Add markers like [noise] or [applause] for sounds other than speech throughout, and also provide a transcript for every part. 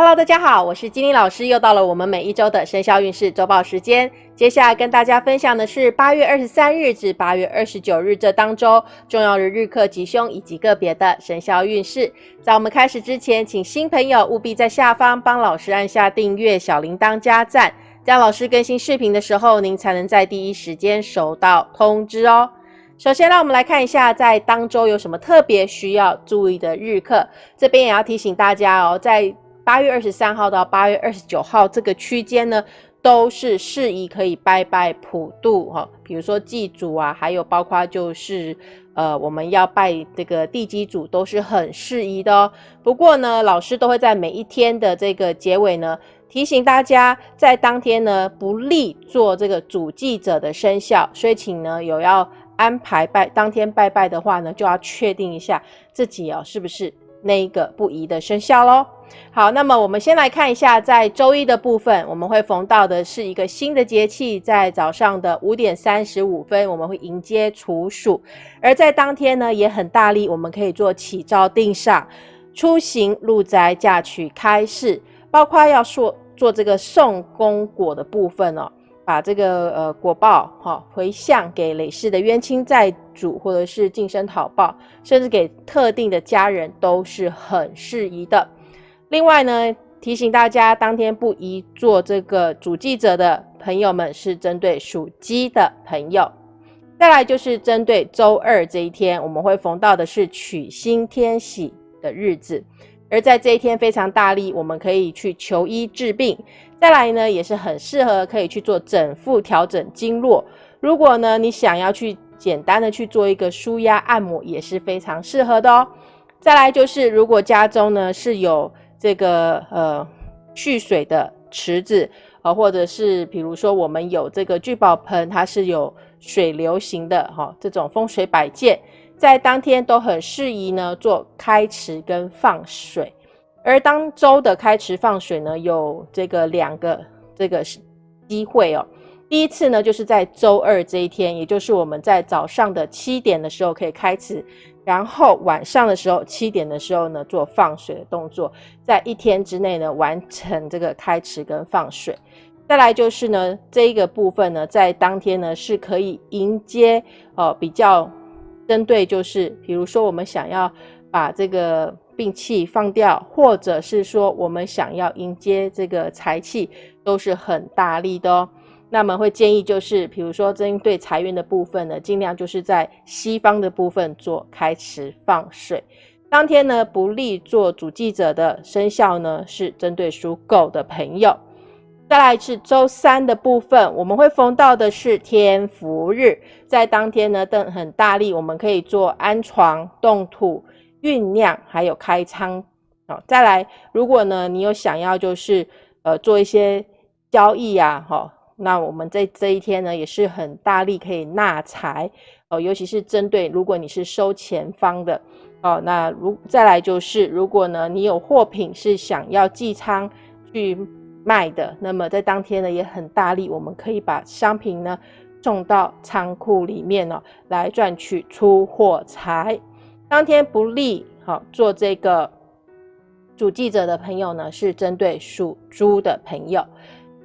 Hello，大家好，我是金玲老师，又到了我们每一周的生肖运势周报时间。接下来跟大家分享的是八月二十三日至八月二十九日这当周重要的日课吉凶以及个别的生肖运势。在我们开始之前，请新朋友务必在下方帮老师按下订阅、小铃铛加赞，这样老师更新视频的时候，您才能在第一时间收到通知哦。首先，让我们来看一下在当周有什么特别需要注意的日课。这边也要提醒大家哦，在八月二十三号到八月二十九号这个区间呢，都是适宜可以拜拜普渡哈，比如说祭祖啊，还有包括就是呃我们要拜这个地基祖都是很适宜的哦。不过呢，老师都会在每一天的这个结尾呢，提醒大家在当天呢不利做这个主祭者的生肖，所以请呢有要安排拜当天拜拜的话呢，就要确定一下自己哦是不是那一个不宜的生肖喽。好，那么我们先来看一下，在周一的部分，我们会逢到的是一个新的节气，在早上的五点三十五分，我们会迎接处暑，而在当天呢，也很大力，我们可以做起照定上、出行入宅、嫁娶、开市，包括要说做这个送公果的部分哦。把这个呃果报哈回向给累世的冤亲债主，或者是净身讨报，甚至给特定的家人，都是很适宜的。另外呢，提醒大家，当天不宜做这个主记者的朋友们，是针对属鸡的朋友。再来就是针对周二这一天，我们会逢到的是取星天喜的日子，而在这一天非常大力，我们可以去求医治病。再来呢，也是很适合可以去做整腹调整经络。如果呢，你想要去简单的去做一个舒压按摩，也是非常适合的哦。再来就是，如果家中呢是有这个呃蓄水的池子啊，或者是比如说我们有这个聚宝盆，它是有水流型的哈，这种风水摆件，在当天都很适宜呢做开池跟放水。而当周的开池放水呢，有这个两个这个机会哦。第一次呢，就是在周二这一天，也就是我们在早上的七点的时候可以开池。然后晚上的时候，七点的时候呢，做放水的动作，在一天之内呢完成这个开池跟放水。再来就是呢，这一个部分呢，在当天呢是可以迎接哦，比较针对就是，比如说我们想要把这个病气放掉，或者是说我们想要迎接这个财气，都是很大力的哦。那么会建议就是，比如说针对财运的部分呢，尽量就是在西方的部分做开池放水。当天呢，不利做主记者的生肖呢，是针对属狗的朋友。再来是周三的部分，我们会逢到的是天福日，在当天呢，更很大力，我们可以做安床、动土、酝酿，还有开仓。好，再来，如果呢，你有想要就是呃做一些交易呀，哈。那我们在这一天呢，也是很大力可以纳财哦，尤其是针对如果你是收钱方的哦，那如再来就是，如果呢你有货品是想要寄仓去卖的，那么在当天呢也很大力，我们可以把商品呢送到仓库里面哦，来赚取出货财。当天不利好做这个主记者的朋友呢，是针对属猪的朋友。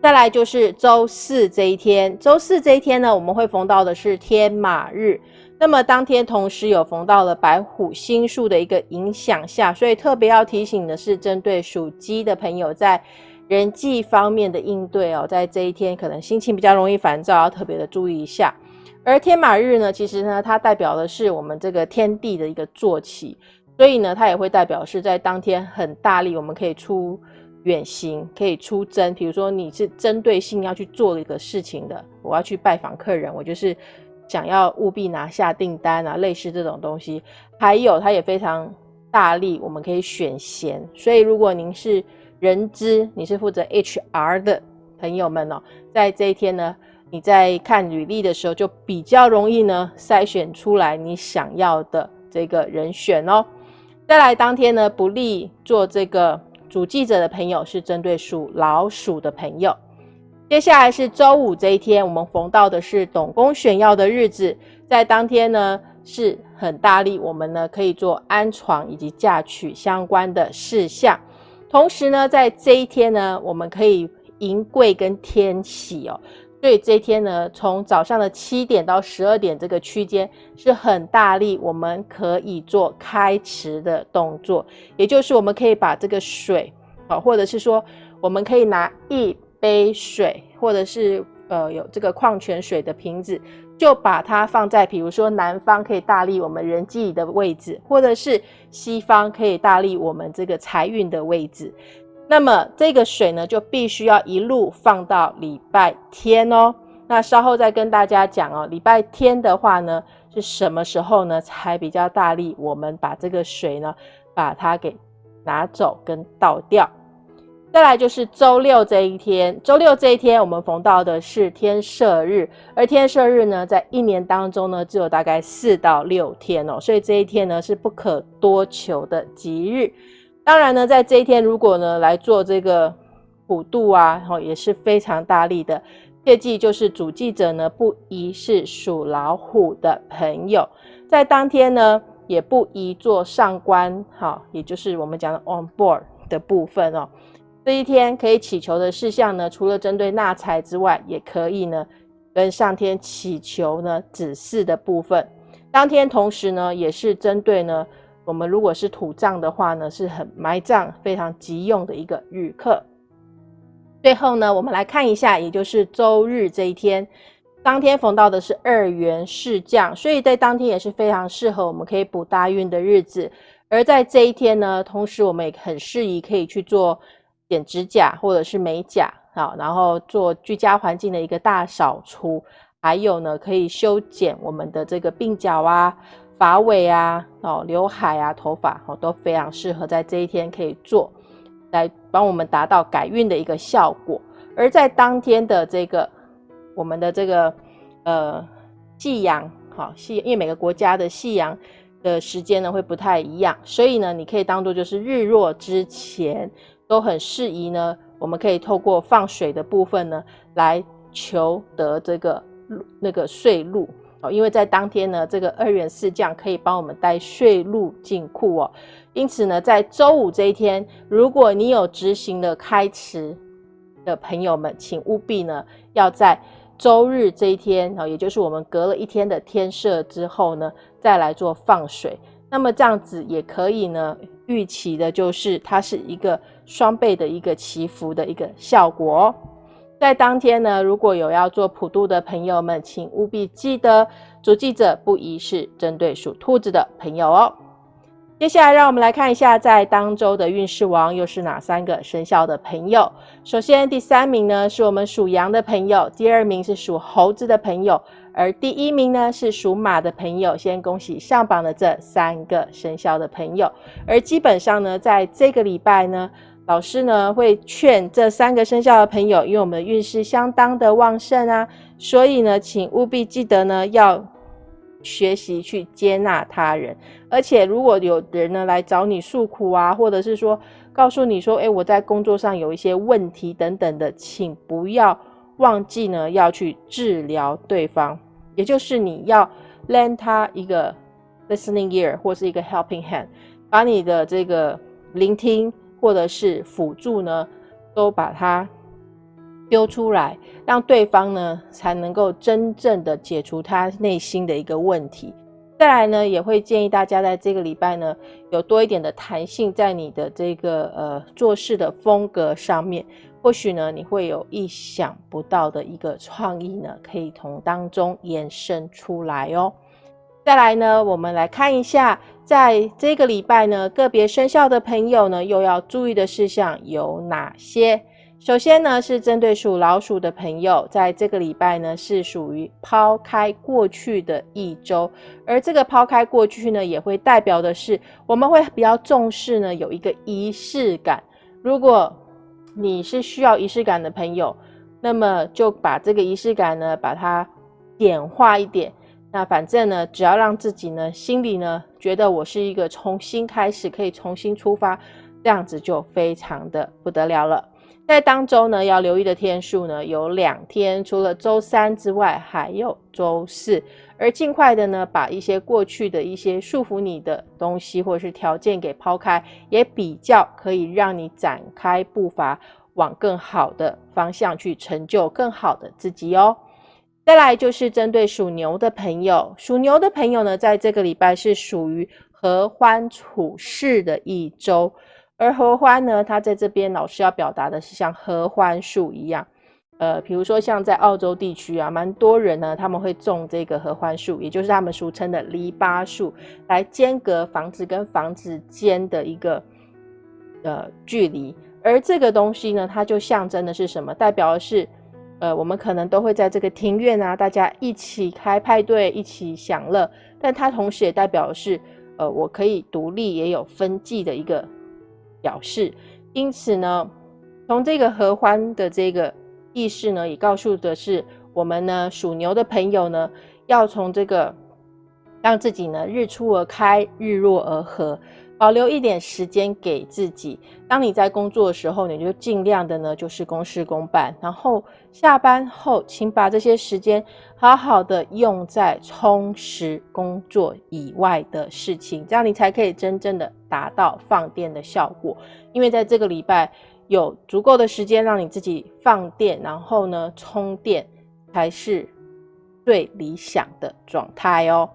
再来就是周四这一天，周四这一天呢，我们会逢到的是天马日。那么当天同时有逢到了白虎星数的一个影响下，所以特别要提醒的是，针对属鸡的朋友在人际方面的应对哦，在这一天可能心情比较容易烦躁，要特别的注意一下。而天马日呢，其实呢，它代表的是我们这个天地的一个坐骑，所以呢，它也会代表是在当天很大力，我们可以出。远行可以出征，比如说你是针对性要去做一个事情的，我要去拜访客人，我就是想要务必拿下订单啊，类似这种东西。还有，它也非常大力，我们可以选贤。所以，如果您是人资，你是负责 HR 的朋友们哦，在这一天呢，你在看履历的时候，就比较容易呢筛选出来你想要的这个人选哦。再来，当天呢不利做这个。主记者的朋友是针对属老鼠的朋友。接下来是周五这一天，我们逢到的是董公选要的日子，在当天呢是很大力，我们呢可以做安床以及嫁娶相关的事项。同时呢，在这一天呢，我们可以迎贵跟天喜哦。所以这一天呢，从早上的七点到十二点这个区间是很大力，我们可以做开池的动作，也就是我们可以把这个水，啊，或者是说我们可以拿一杯水，或者是呃有这个矿泉水的瓶子，就把它放在，比如说南方可以大力我们人际的位置，或者是西方可以大力我们这个财运的位置。那么这个水呢，就必须要一路放到礼拜天哦。那稍后再跟大家讲哦，礼拜天的话呢，是什么时候呢才比较大力？我们把这个水呢，把它给拿走跟倒掉。再来就是周六这一天，周六这一天我们逢到的是天赦日，而天赦日呢，在一年当中呢，只有大概四到六天哦，所以这一天呢是不可多求的吉日。当然呢，在这一天，如果呢来做这个普渡啊，然后也是非常大力的。切记就是主祭者呢，不宜是属老虎的朋友，在当天呢，也不宜做上官，哈，也就是我们讲的 on board 的部分哦。这一天可以祈求的事项呢，除了针对纳财之外，也可以呢跟上天祈求呢指示的部分。当天同时呢，也是针对呢。我们如果是土葬的话呢，是很埋葬非常急用的一个日课。最后呢，我们来看一下，也就是周日这一天，当天逢到的是二元释降，所以在当天也是非常适合我们可以补大运的日子。而在这一天呢，同时我们也很适宜可以去做剪指甲或者是美甲啊，然后做居家环境的一个大扫除，还有呢，可以修剪我们的这个鬓角啊。发尾啊，哦，刘海啊，头发哦，都非常适合在这一天可以做，来帮我们达到改运的一个效果。而在当天的这个我们的这个呃夕阳，好夕，因为每个国家的夕阳的时间呢会不太一样，所以呢，你可以当做就是日落之前都很适宜呢。我们可以透过放水的部分呢，来求得这个那个税禄。哦，因为在当天呢，这个二元四将可以帮我们带税入进库哦。因此呢，在周五这一天，如果你有执行的开池的朋友们，请务必呢要在周日这一天哦，也就是我们隔了一天的天赦之后呢，再来做放水。那么这样子也可以呢，预期的就是它是一个双倍的一个祈福的一个效果哦。在当天呢，如果有要做普渡的朋友们，请务必记得主记者不宜是针对属兔子的朋友哦。接下来，让我们来看一下在当周的运势王又是哪三个生肖的朋友。首先，第三名呢是我们属羊的朋友，第二名是属猴子的朋友，而第一名呢是属马的朋友。先恭喜上榜的这三个生肖的朋友。而基本上呢，在这个礼拜呢。老师呢会劝这三个生肖的朋友，因为我们运势相当的旺盛啊，所以呢，请务必记得呢要学习去接纳他人，而且如果有人呢来找你诉苦啊，或者是说告诉你说，哎，我在工作上有一些问题等等的，请不要忘记呢要去治疗对方，也就是你要 lend 他一个 listening ear 或是一个 helping hand，把你的这个聆听。或者是辅助呢，都把它丢出来，让对方呢才能够真正的解除他内心的一个问题。再来呢，也会建议大家在这个礼拜呢，有多一点的弹性在你的这个呃做事的风格上面，或许呢你会有意想不到的一个创意呢，可以从当中延伸出来哦。再来呢，我们来看一下，在这个礼拜呢，个别生肖的朋友呢，又要注意的事项有哪些？首先呢，是针对属老鼠的朋友，在这个礼拜呢，是属于抛开过去的一周，而这个抛开过去呢，也会代表的是，我们会比较重视呢，有一个仪式感。如果你是需要仪式感的朋友，那么就把这个仪式感呢，把它简化一点。那反正呢，只要让自己呢心里呢觉得我是一个重新开始，可以重新出发，这样子就非常的不得了了。在当周呢，要留意的天数呢有两天，除了周三之外，还有周四。而尽快的呢，把一些过去的一些束缚你的东西或者是条件给抛开，也比较可以让你展开步伐，往更好的方向去成就更好的自己哦。再来就是针对属牛的朋友，属牛的朋友呢，在这个礼拜是属于合欢处事的一周。而合欢呢，它在这边老师要表达的是像合欢树一样，呃，比如说像在澳洲地区啊，蛮多人呢，他们会种这个合欢树，也就是他们俗称的篱笆树，来间隔房子跟房子间的一个呃距离。而这个东西呢，它就象征的是什么？代表的是，呃，我们可能都会在这个庭院啊，大家一起开派对，一起享乐，但它同时也代表的是，呃，我可以独立，也有分际的一个。表示，因此呢，从这个合欢的这个意识呢，也告诉的是我们呢属牛的朋友呢，要从这个让自己呢日出而开，日落而合，保留一点时间给自己。当你在工作的时候，你就尽量的呢就是公事公办，然后下班后，请把这些时间好好的用在充实工作以外的事情，这样你才可以真正的。达到放电的效果，因为在这个礼拜有足够的时间让你自己放电，然后呢充电才是最理想的状态哦。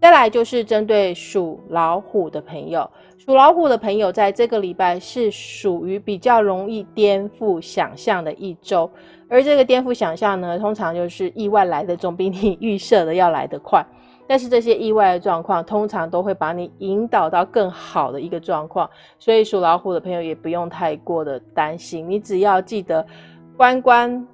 再来就是针对属老虎的朋友，属老虎的朋友在这个礼拜是属于比较容易颠覆想象的一周，而这个颠覆想象呢，通常就是意外来的总比你 [laughs] 预设的要来得快。但是这些意外的状况，通常都会把你引导到更好的一个状况，所以属老虎的朋友也不用太过的担心，你只要记得关关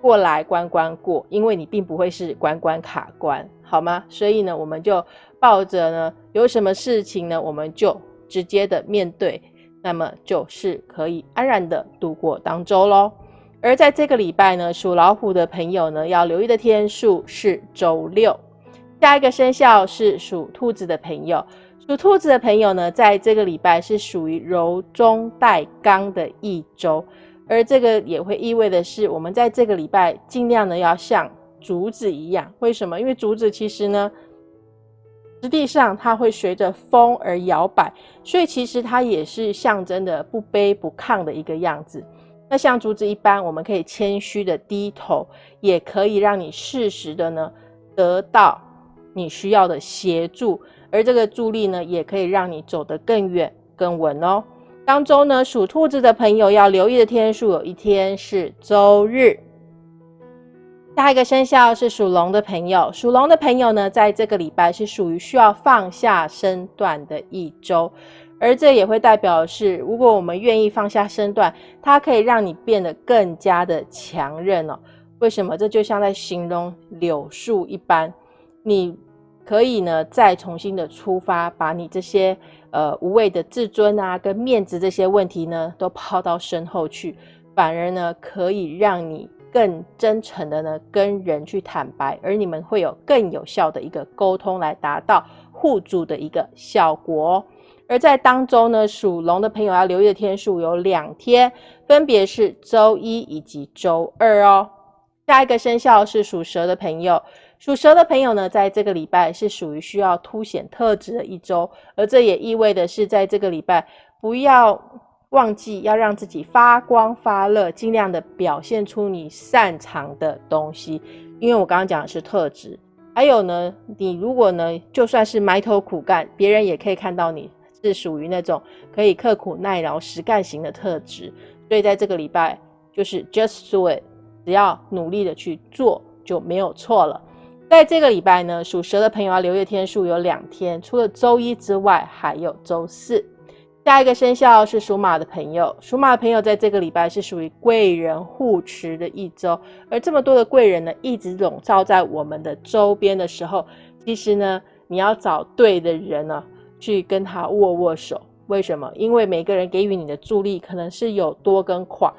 过来关关过，因为你并不会是关关卡关，好吗？所以呢，我们就抱着呢，有什么事情呢，我们就直接的面对，那么就是可以安然的度过当周喽。而在这个礼拜呢，属老虎的朋友呢，要留意的天数是周六。下一个生肖是属兔子的朋友，属兔子的朋友呢，在这个礼拜是属于柔中带刚的一周，而这个也会意味的是，我们在这个礼拜尽量呢要像竹子一样，为什么？因为竹子其实呢，实际上它会随着风而摇摆，所以其实它也是象征的不卑不亢的一个样子。那像竹子一般，我们可以谦虚的低头，也可以让你适时的呢得到。你需要的协助，而这个助力呢，也可以让你走得更远、更稳哦。当中呢，属兔子的朋友要留意的天数，有一天是周日。下一个生肖是属龙的朋友，属龙的朋友呢，在这个礼拜是属于需要放下身段的一周，而这也会代表是，如果我们愿意放下身段，它可以让你变得更加的强韧哦。为什么？这就像在形容柳树一般，你。可以呢，再重新的出发，把你这些呃无谓的自尊啊、跟面子这些问题呢，都抛到身后去，反而呢，可以让你更真诚的呢跟人去坦白，而你们会有更有效的一个沟通，来达到互助的一个效果。而在当中呢，属龙的朋友要留意的天数有两天，分别是周一以及周二哦。下一个生肖是属蛇的朋友。属蛇的朋友呢，在这个礼拜是属于需要凸显特质的一周，而这也意味的是，在这个礼拜不要忘记要让自己发光发热，尽量的表现出你擅长的东西。因为我刚刚讲的是特质，还有呢，你如果呢，就算是埋头苦干，别人也可以看到你是属于那种可以刻苦耐劳、实干型的特质。所以在这个礼拜，就是 just do it，只要努力的去做就没有错了。在这个礼拜呢，属蛇的朋友要留意天数有两天，除了周一之外，还有周四。下一个生肖是属马的朋友，属马的朋友在这个礼拜是属于贵人护持的一周，而这么多的贵人呢，一直笼罩在我们的周边的时候，其实呢，你要找对的人呢，去跟他握握手。为什么？因为每个人给予你的助力可能是有多跟垮，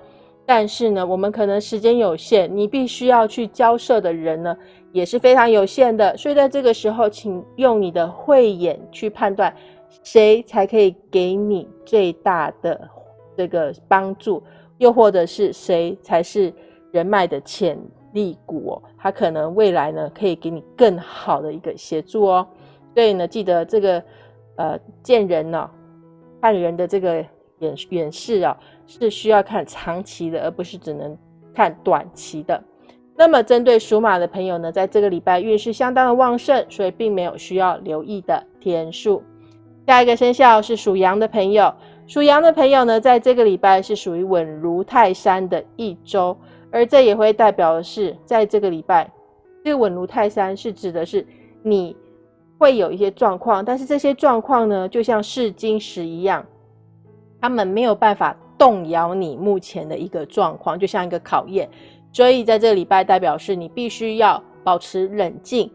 但是呢，我们可能时间有限，你必须要去交涉的人呢。也是非常有限的，所以在这个时候，请用你的慧眼去判断，谁才可以给你最大的这个帮助，又或者是谁才是人脉的潜力股哦，他可能未来呢可以给你更好的一个协助哦。所以呢，记得这个呃见人呢，看人的这个眼眼视啊，是需要看长期的，而不是只能看短期的。那么，针对属马的朋友呢，在这个礼拜运势相当的旺盛，所以并没有需要留意的天数。下一个生肖是属羊的朋友，属羊的朋友呢，在这个礼拜是属于稳如泰山的一周，而这也会代表的是，在这个礼拜，这个稳如泰山是指的是你会有一些状况，但是这些状况呢，就像试金石一样，他们没有办法动摇你目前的一个状况，就像一个考验。所以在这个礼拜，代表是你必须要保持冷静，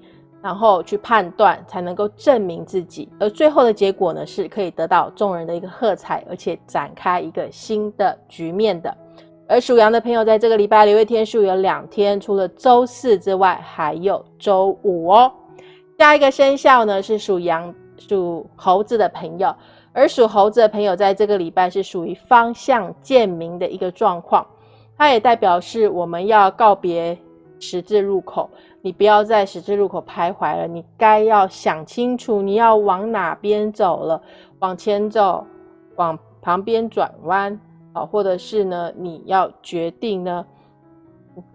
然后去判断，才能够证明自己。而最后的结果呢，是可以得到众人的一个喝彩，而且展开一个新的局面的。而属羊的朋友，在这个礼拜留月天数有两天，除了周四之外，还有周五哦。下一个生肖呢是属羊、属猴子的朋友，而属猴子的朋友，在这个礼拜是属于方向渐明的一个状况。它也代表是我们要告别十字路口，你不要在十字路口徘徊了，你该要想清楚你要往哪边走了，往前走，往旁边转弯，啊，或者是呢，你要决定呢，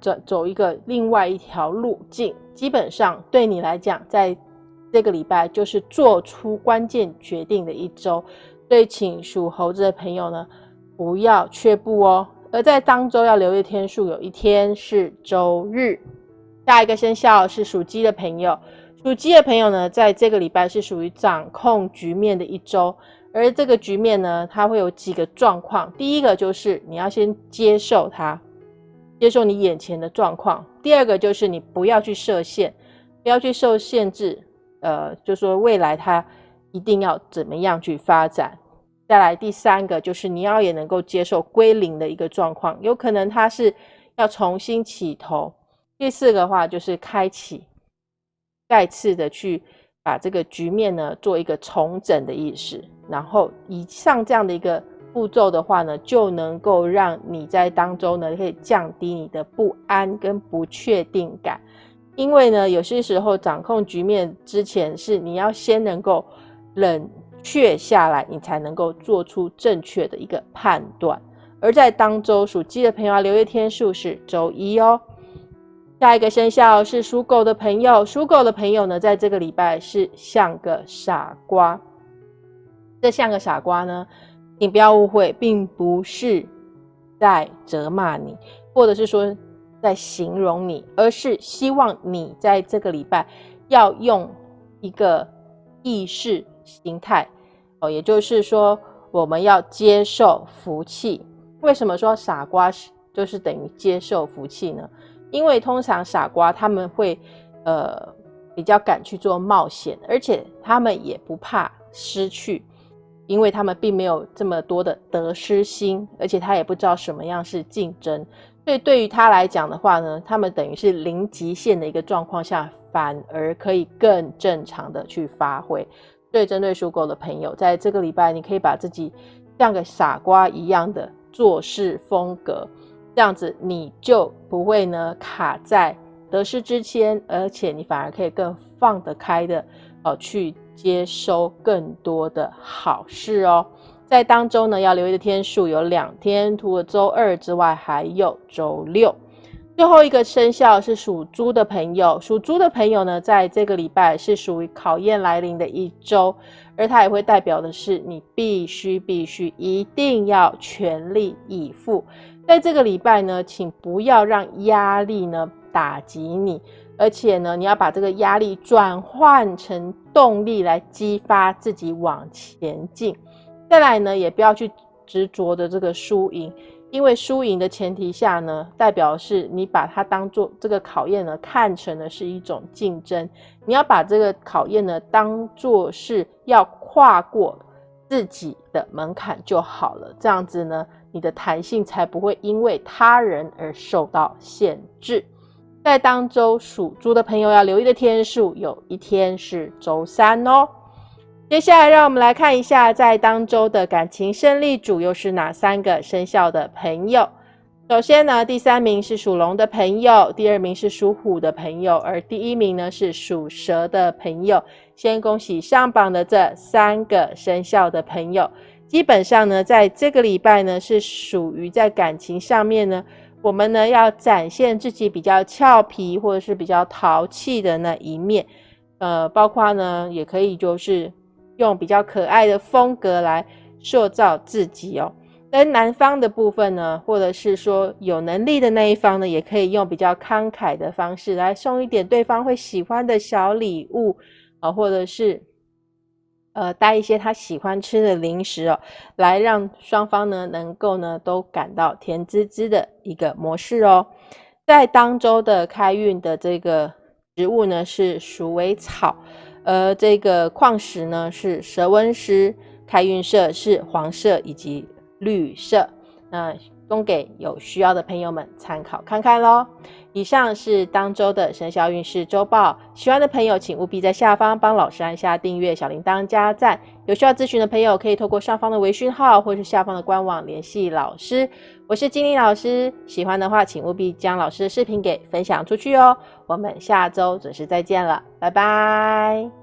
走走一个另外一条路径。基本上对你来讲，在这个礼拜就是做出关键决定的一周，所以请属猴子的朋友呢，不要却步哦。而在当周要留意天数，有一天是周日。下一个生肖是属鸡的朋友，属鸡的朋友呢，在这个礼拜是属于掌控局面的一周。而这个局面呢，它会有几个状况。第一个就是你要先接受它，接受你眼前的状况。第二个就是你不要去设限，不要去受限制。呃，就说未来它一定要怎么样去发展。再来第三个就是你要也能够接受归零的一个状况，有可能它是要重新起头。第四个话就是开启，再次的去把这个局面呢做一个重整的意识。然后以上这样的一个步骤的话呢，就能够让你在当中呢可以降低你的不安跟不确定感。因为呢有些时候掌控局面之前是你要先能够冷。却下来，你才能够做出正确的一个判断。而在当周属鸡的朋友，留月天数是周一哦。下一个生肖是属狗的朋友，属狗的朋友呢，在这个礼拜是像个傻瓜。这像个傻瓜呢，你不要误会，并不是在责骂你，或者是说在形容你，而是希望你在这个礼拜要用一个意识。形态哦，也就是说，我们要接受福气。为什么说傻瓜是就是等于接受福气呢？因为通常傻瓜他们会呃比较敢去做冒险，而且他们也不怕失去，因为他们并没有这么多的得失心，而且他也不知道什么样是竞争。所以对于他来讲的话呢，他们等于是零极限的一个状况下，反而可以更正常的去发挥。对针对属狗的朋友，在这个礼拜，你可以把自己像个傻瓜一样的做事风格，这样子你就不会呢卡在得失之间，而且你反而可以更放得开的哦，去接收更多的好事哦。在当中呢，要留意的天数有两天，除了周二之外，还有周六。最后一个生肖是属猪的朋友，属猪的朋友呢，在这个礼拜是属于考验来临的一周，而它也会代表的是你必须必须一定要全力以赴。在这个礼拜呢，请不要让压力呢打击你，而且呢，你要把这个压力转换成动力来激发自己往前进。再来呢，也不要去执着的这个输赢。因为输赢的前提下呢，代表是你把它当做这个考验呢，看成的是一种竞争。你要把这个考验呢，当做是要跨过自己的门槛就好了。这样子呢，你的弹性才不会因为他人而受到限制。在当周属猪的朋友要留意的天数，有一天是周三哦。接下来，让我们来看一下，在当周的感情胜利组又是哪三个生肖的朋友。首先呢，第三名是属龙的朋友，第二名是属虎的朋友，而第一名呢是属蛇的朋友。先恭喜上榜的这三个生肖的朋友。基本上呢，在这个礼拜呢，是属于在感情上面呢，我们呢要展现自己比较俏皮或者是比较淘气的那一面。呃，包括呢，也可以就是用比较可爱的风格来塑造自己哦。跟男方的部分呢，或者是说有能力的那一方呢，也可以用比较慷慨的方式来送一点对方会喜欢的小礼物啊，或者是呃带一些他喜欢吃的零食哦，来让双方呢能够呢都感到甜滋滋的一个模式哦。在当周的开运的这个植物呢是鼠尾草，而这个矿石呢是蛇纹石，开运色是黄色以及。绿色，那供给有需要的朋友们参考看看喽。以上是当周的生肖运势周报，喜欢的朋友请务必在下方帮老师按下订阅、小铃铛加赞。有需要咨询的朋友可以透过上方的微讯号或是下方的官网联系老师。我是金玲老师，喜欢的话请务必将老师的视频给分享出去哦。我们下周准时再见了，拜拜。